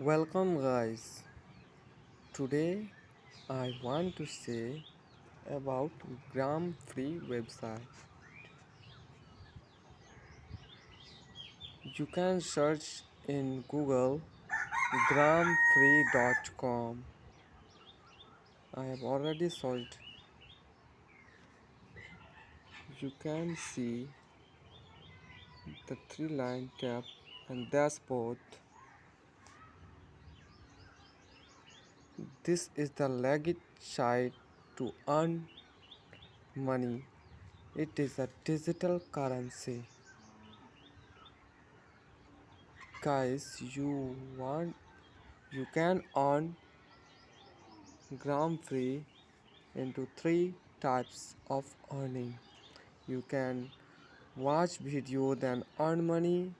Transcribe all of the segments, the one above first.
Welcome guys. Today I want to say about Gram Free website. You can search in Google gramfree.com. I have already searched. You can see the three line tab and dashboard. This is the legit site to earn money. It is a digital currency. Guys, you want you can earn gram free into three types of earning. You can watch video then earn money.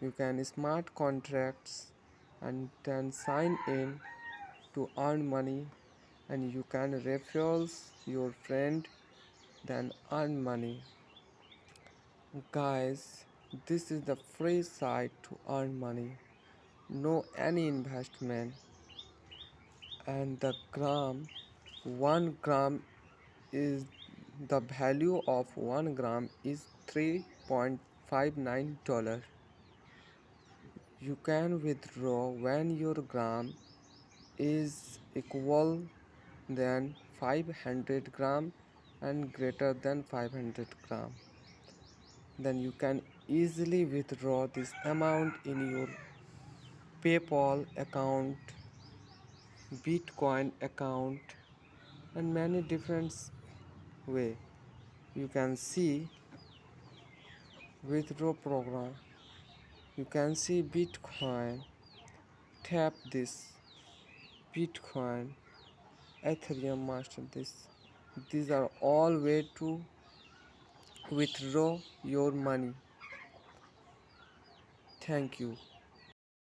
You can smart contracts and then sign in to earn money and you can refer your friend then earn money. Guys this is the free site to earn money. No any investment. And the gram 1 gram is the value of 1 gram is 3.59 dollar. You can withdraw when your gram is equal than 500 gram and greater than 500 gram. Then you can easily withdraw this amount in your paypal account bitcoin account and many different way. You can see withdraw program. You can see bitcoin. Tap this bitcoin ethereum master this these are all way to withdraw your money. Thank you